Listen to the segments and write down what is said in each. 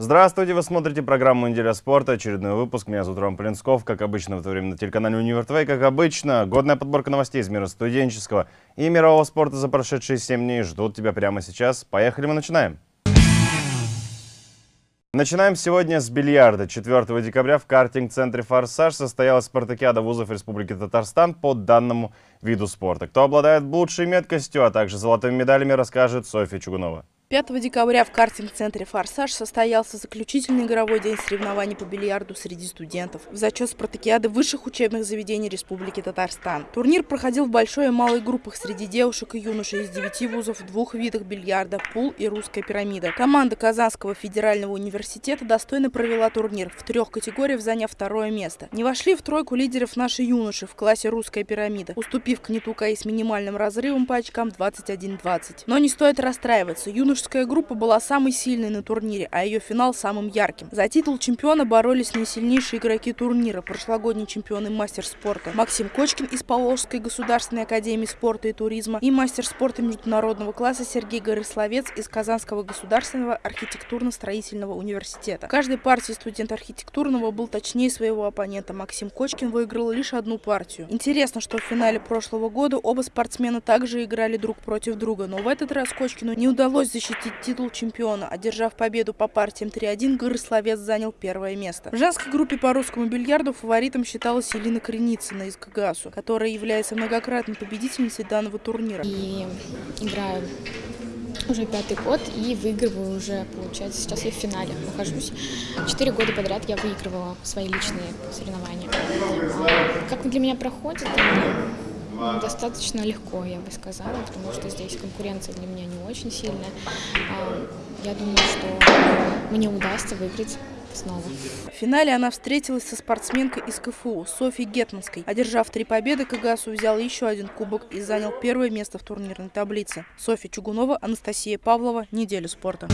Здравствуйте, вы смотрите программу «Неделя спорта», очередной выпуск. Меня зовут Роман Полинсков. Как обычно, в это время на телеканале «Универ ТВ». Как обычно, годная подборка новостей из мира студенческого и мирового спорта за прошедшие 7 дней ждут тебя прямо сейчас. Поехали, мы начинаем. Начинаем сегодня с бильярда. 4 декабря в картинг-центре «Форсаж» состоялась спартакиада вузов Республики Татарстан по данному виду спорта. Кто обладает лучшей меткостью, а также золотыми медалями, расскажет Софья Чугунова. 5 декабря в картинг-центре «Форсаж» состоялся заключительный игровой день соревнований по бильярду среди студентов в зачет спартакиады высших учебных заведений Республики Татарстан. Турнир проходил в большой и малой группах среди девушек и юношей из девяти вузов в двух видах бильярда – пул и русская пирамида. Команда Казанского федерального университета достойно провела турнир в трех категориях, заняв второе место. Не вошли в тройку лидеров наши юноши в классе русская пирамида, уступив к Нетукаи с минимальным разрывом по очкам 21-20. Но не стоит расстраиваться, юноши Юношеская группа была самой сильной на турнире, а ее финал самым ярким. За титул чемпиона боролись наисильнейшие игроки турнира, прошлогодний чемпион и мастер спорта Максим Кочкин из Поволжской государственной академии спорта и туризма и мастер спорта международного класса Сергей Горысловец из Казанского государственного архитектурно-строительного университета. В каждой партии студент архитектурного был точнее своего оппонента. Максим Кочкин выиграл лишь одну партию. Интересно, что в финале прошлого года оба спортсмена также играли друг против друга, но в этот раз Кочкину не удалось защитить защитить титул чемпиона. Одержав победу по партиям 3-1, Горысловец занял первое место. В женской группе по русскому бильярду фаворитом считалась Елена Креницына из КГАСу, которая является многократной победительницей данного турнира. И играю уже пятый год и выигрываю уже, получается, сейчас я в финале нахожусь. Четыре года подряд я выигрывала свои личные соревнования. Как для меня проходит, достаточно легко, я бы сказала, потому что здесь конкуренция для меня не очень сильная. А, я думаю, что мне удастся выиграть снова. В финале она встретилась со спортсменкой из КФУ Софьей Гетманской. Одержав три победы, КГАСу взял еще один кубок и занял первое место в турнирной таблице. Софья Чугунова, Анастасия Павлова. Неделю спорта.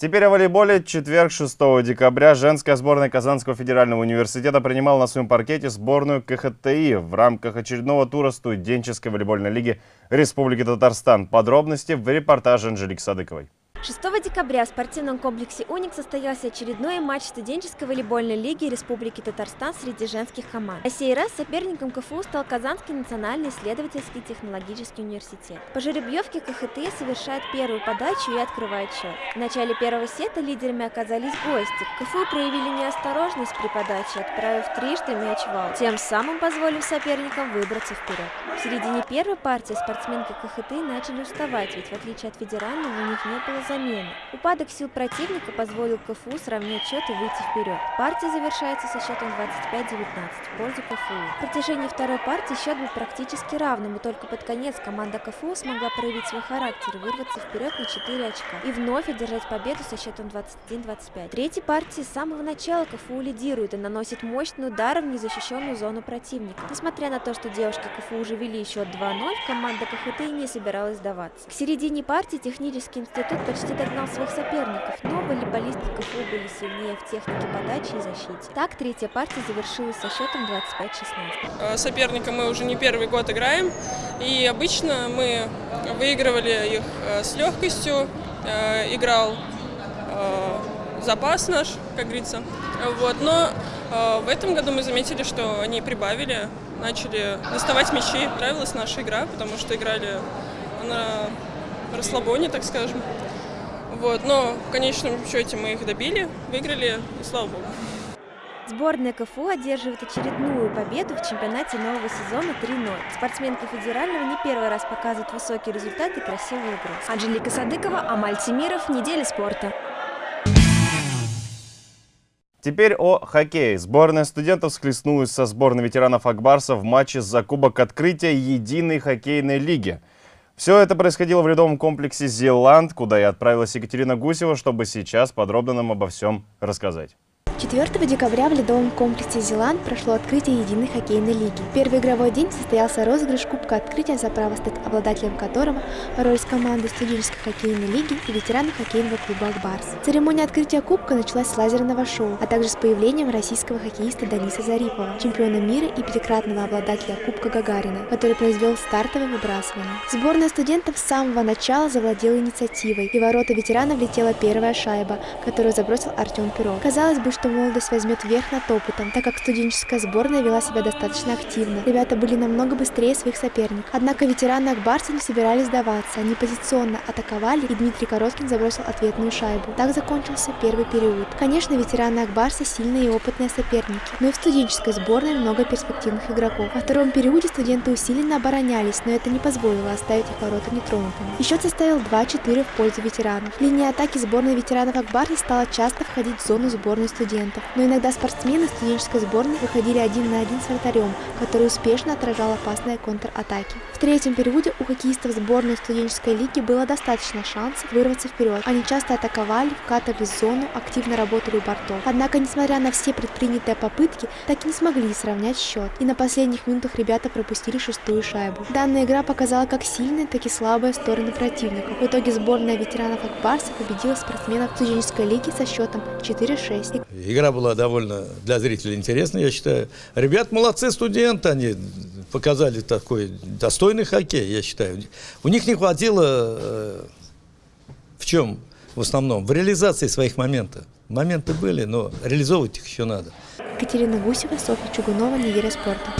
Теперь о волейболе. Четверг, 6 декабря, женская сборная Казанского федерального университета принимала на своем паркете сборную КХТИ в рамках очередного тура студенческой волейбольной лиги Республики Татарстан. Подробности в репортаже Анжелики Садыковой. 6 декабря в спортивном комплексе «Уник» состоялся очередной матч студенческой волейбольной лиги Республики Татарстан среди женских команд. На сей раз соперником КФУ стал Казанский национальный исследовательский технологический университет. По жеребьевке КХТ совершает первую подачу и открывает счет. В начале первого сета лидерами оказались гости. КФУ проявили неосторожность при подаче, отправив трижды мяч в аут, тем самым позволив соперникам выбраться вперед. В середине первой партии спортсменки КХТ начали уставать, ведь в отличие от федерального у них не было замены. Упадок сил противника позволил КФУ сравнять счет и выйти вперед. Партия завершается со счетом 25-19 в пользу КФУ. В протяжении второй партии счет был практически равным, и только под конец команда КФУ смогла проявить свой характер и вырваться вперед на 4 очка и вновь одержать победу со счетом 21-25. В третьей партии с самого начала КФУ лидирует и наносит мощный удар в незащищенную зону противника. Несмотря на то, что девушки КФУ уже вели счет 2-0, команда КХТ не собиралась сдаваться. К середине партии технический институт почти почти догнал своих соперников, но волейболисты КФУ были сильнее в технике подачи и защите. Так, третья партия завершилась со счетом 25-16. Э, соперника мы уже не первый год играем, и обычно мы выигрывали их э, с легкостью, э, играл запас наш, как говорится. Вот. Но в этом году мы заметили, что они прибавили, начали доставать мячи. Нравилась наша игра, потому что играли на расслабоне, так скажем. Вот, но в конечном счете мы их добили, выиграли, и слава богу. Сборная КФУ одерживает очередную победу в чемпионате нового сезона 3-0. Спортсменки федерального не первый раз показывают высокие результаты и красивую игру. Анжелика Садыкова, Амаль Тимиров, Неделя спорта. Теперь о хоккее. Сборная студентов схлестнулась со сборной ветеранов Акбарса в матче за Кубок Открытия Единой хоккейной лиги. Все это происходило в ледовом комплексе «Зеланд», куда и отправилась Екатерина Гусева, чтобы сейчас подробно нам обо всем рассказать. 4 декабря в ледовом комплексе «Зеланд» прошло открытие единой хоккейной лиги. Первый игровой день состоялся розыгрыш Кубка открытия, за право стать обладателем которого боролись команды студенческой хоккейной лиги и ветераны хоккейного клуба «Акбарс». Церемония открытия Кубка началась с лазерного шоу, а также с появлением российского хоккеиста Даниса Зарипова, чемпиона мира и пятикратного обладателя Кубка Гагарина, который произвел стартовое выбрасывание. Сборная студентов с самого начала завладела инициативой, и ворота ветеранов летела первая шайба, которую забросил Артем Перов. Казалось бы, что молодость возьмет верх над опытом, так как студенческая сборная вела себя достаточно активно. Ребята были намного быстрее своих соперников. Однако ветераны Акбарса не собирались сдаваться. Они позиционно атаковали, и Дмитрий Короткин забросил ответную шайбу. Так закончился первый период. Конечно, ветераны Акбарса сильные и опытные соперники, но и в студенческой сборной много перспективных игроков. Во втором периоде студенты усиленно оборонялись, но это не позволило оставить их ворота нетронутыми. И счет составил 2-4 в пользу ветеранов. Линия атаки сборной ветеранов Акбарса стала часто входить в зону сборной студентов студентов. Но иногда спортсмены студенческой сборной выходили один на один с вратарем, который успешно отражал опасные контратаки. В третьем периоде у хоккеистов сборной студенческой лиги было достаточно шансов вырваться вперед. Они часто атаковали, вкатывали в зону, активно работали у бортов. Однако, несмотря на все предпринятые попытки, так и не смогли сравнять счет. И на последних минутах ребята пропустили шестую шайбу. Данная игра показала как сильные, так и слабые стороны противников. В итоге сборная ветеранов Акбарса победила спортсменов студенческой лиги со счетом 4-6. Игра была довольно для зрителей интересная, я считаю. Ребят молодцы, студенты, они показали такой достойный хоккей, я считаю. У них не хватило э, в чем в основном? В реализации своих моментов. Моменты были, но реализовывать их еще надо. Катерина Гусева, Софья Чугунова, Неделя спорта.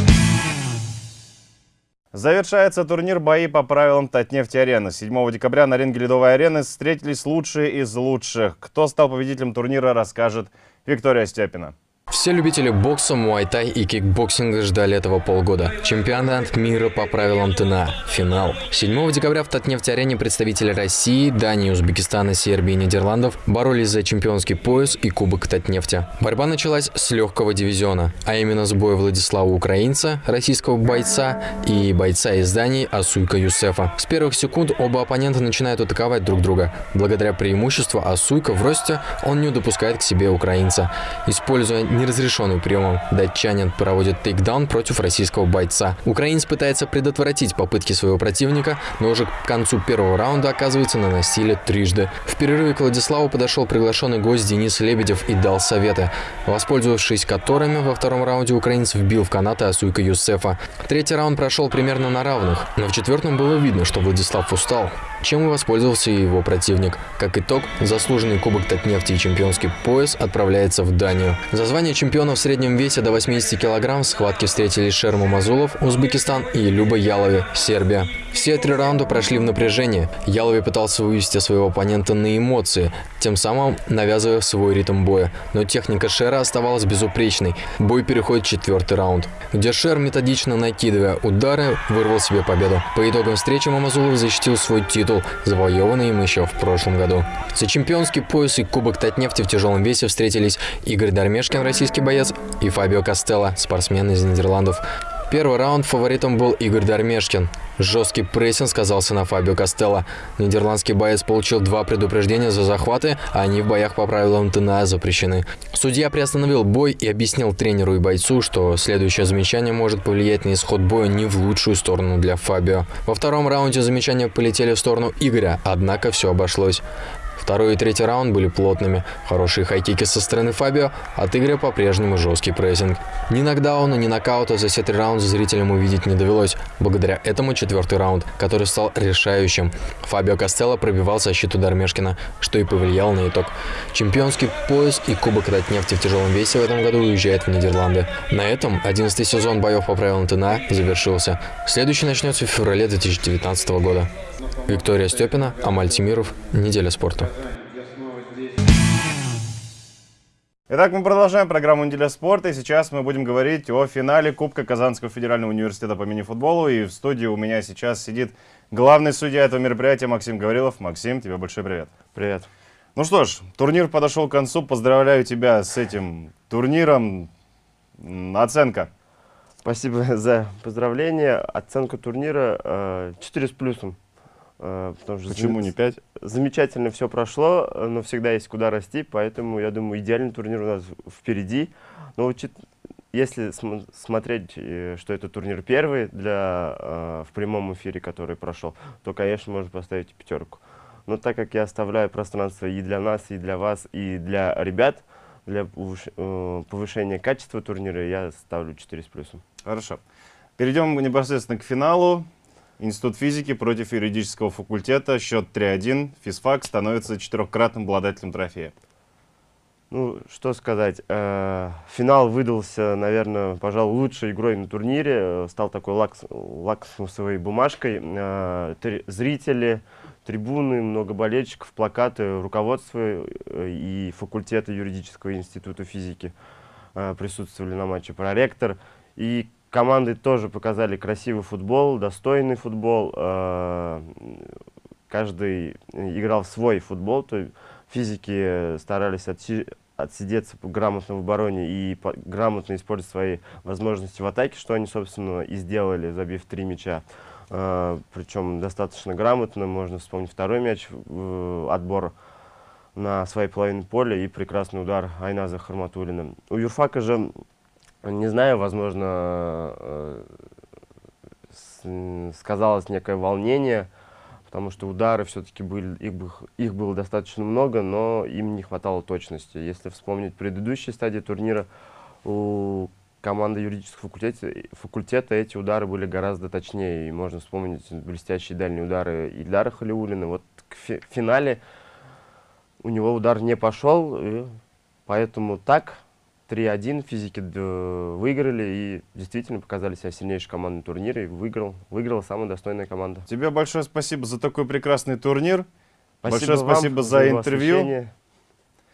Завершается турнир бои по правилам Татнефти-арены. 7 декабря на ринге Ледовой арены встретились лучшие из лучших. Кто стал победителем турнира, расскажет Виктория Степина. Все любители бокса, муайтай и кикбоксинга ждали этого полгода. Чемпионат мира по правилам ТНА. Финал. 7 декабря в Татнефть-арене представители России, Дании, Узбекистана, Сербии и Нидерландов боролись за чемпионский пояс и кубок Татнефти. Борьба началась с легкого дивизиона, а именно с боя Владислава Украинца, российского бойца, и бойца из Дании Асуйка Юсефа. С первых секунд оба оппонента начинают атаковать друг друга. Благодаря преимуществу Асуйка в росте он не допускает к себе украинца. Используя неразрешенным приемом датчанин проводит тейкдаун против российского бойца. Украинец пытается предотвратить попытки своего противника, но уже к концу первого раунда оказывается на насилие трижды. В перерыве к Владиславу подошел приглашенный гость Денис Лебедев и дал советы, воспользовавшись которыми во втором раунде украинец вбил в канаты Асуйка Юсефа. Третий раунд прошел примерно на равных, но в четвертом было видно, что Владислав устал чем и воспользовался его противник. Как итог, заслуженный кубок Татнефти и чемпионский пояс отправляется в Данию. За звание чемпиона в среднем весе до 80 кг в схватке встретились Шерма Мазулов, Узбекистан и Люба Ялови, Сербия. Все три раунда прошли в напряжении. Ялови пытался вывести своего оппонента на эмоции, тем самым навязывая свой ритм боя. Но техника Шера оставалась безупречной. Бой переходит в четвертый раунд, где Шер, методично накидывая удары, вырвал себе победу. По итогам встречи Мамазулов защитил свой титул, завоеванный им еще в прошлом году. За чемпионский пояс и кубок Татнефти в тяжелом весе встретились Игорь Дармешкин, российский боец, и Фабио Костелло, спортсмен из Нидерландов. Первый раунд фаворитом был Игорь Дармешкин. Жесткий прессинг сказался на Фабио Костелло. Нидерландский боец получил два предупреждения за захваты, а они в боях по правилам ТНА запрещены. Судья приостановил бой и объяснил тренеру и бойцу, что следующее замечание может повлиять на исход боя не в лучшую сторону для Фабио. Во втором раунде замечания полетели в сторону Игоря, однако все обошлось. Второй и третий раунд были плотными. Хорошие хайкики со стороны Фабио, от Игоря по-прежнему жесткий прессинг. Ни нокдауна, ни нокаута за все три раунда зрителям увидеть не довелось. Благодаря этому четвертый раунд, который стал решающим. Фабио Костелло пробивал защиту Дармешкина, что и повлияло на итог. Чемпионский пояс и Кубок Татнефти в тяжелом весе в этом году уезжает в Нидерланды. На этом 11 сезон боев по правилам ТНА завершился. Следующий начнется в феврале 2019 года. Виктория Степина, Амаль Тимиров. Неделя спорта. Итак, мы продолжаем программу «Неделя спорта», и сейчас мы будем говорить о финале Кубка Казанского федерального университета по мини-футболу. И в студии у меня сейчас сидит главный судья этого мероприятия Максим Гаврилов. Максим, тебе большой привет. Привет. Ну что ж, турнир подошел к концу. Поздравляю тебя с этим турниром. Оценка. Спасибо за поздравление. Оценка турнира э, 4 с плюсом. Э, потому что Почему не 5? Замечательно все прошло, но всегда есть куда расти, поэтому, я думаю, идеальный турнир у нас впереди. Но учит, если см смотреть, э, что это турнир первый для, э, в прямом эфире, который прошел, то, конечно, можно поставить пятерку. Но так как я оставляю пространство и для нас, и для вас, и для ребят, для э, повышения качества турнира, я ставлю 4 с плюсом. Хорошо. Перейдем непосредственно к финалу. Институт физики против юридического факультета. Счет 3-1. Физфак становится четырехкратным обладателем трофея. Ну, что сказать. Э, финал выдался, наверное, пожалуй, лучшей игрой на турнире. Э, стал такой лакс, лаксусовой бумажкой. Э, зрители, трибуны, много болельщиков, плакаты, руководство и факультета юридического института физики присутствовали на матче. Проректор. И команды тоже показали красивый футбол, достойный футбол. Э, каждый играл свой футбол. То физики старались отси отсидеться грамотно в обороне и грамотно использовать свои возможности в атаке, что они, собственно, и сделали, забив три мяча. Э, причем достаточно грамотно. Можно вспомнить второй мяч, отбор на своей половине поля и прекрасный удар Айназа Харматулина. У Юрфака же не знаю, возможно, э, сказалось некое волнение, потому что удары все-таки были, их, их было достаточно много, но им не хватало точности. Если вспомнить предыдущие стадии турнира, у команды юридического факультета, факультета эти удары были гораздо точнее. И можно вспомнить блестящие дальние удары Ильдара Халиулина. Вот к фи финале у него удар не пошел, и поэтому так 3-1 физики выиграли и действительно показали себя сильнейшей командой турнира и выиграл, выиграла самая достойная команда. Тебе большое спасибо за такой прекрасный турнир. Спасибо большое спасибо за, за интервью. Освещение.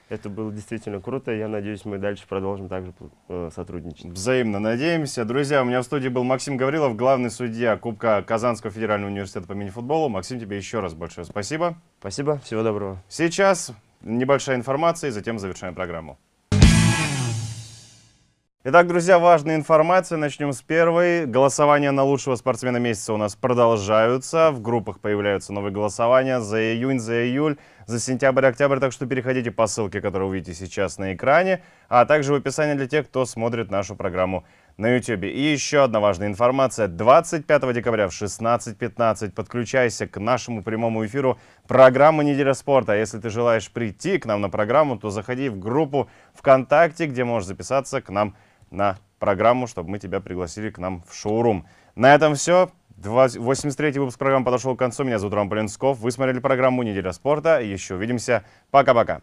Это было действительно круто. Я надеюсь, мы дальше продолжим также э, сотрудничать. Взаимно надеемся. Друзья, у меня в студии был Максим Гаврилов, главный судья Кубка Казанского федерального университета по мини-футболу. Максим, тебе еще раз большое спасибо. Спасибо. Всего доброго. Сейчас небольшая информация, и затем завершаем программу. Итак, друзья, важная информация. Начнем с первой. Голосования на лучшего спортсмена месяца у нас продолжаются. В группах появляются новые голосования за июнь, за июль, за сентябрь, октябрь. Так что переходите по ссылке, которую вы видите сейчас на экране, а также в описании для тех, кто смотрит нашу программу на YouTube. И еще одна важная информация. 25 декабря в 16.15 подключайся к нашему прямому эфиру программы «Неделя спорта». Если ты желаешь прийти к нам на программу, то заходи в группу ВКонтакте, где можешь записаться к нам на программу, чтобы мы тебя пригласили к нам в шоурум. На этом все. 83-й выпуск программы подошел к концу. Меня зовут Роман Полинсков. Вы смотрели программу «Неделя спорта». Еще увидимся. Пока-пока.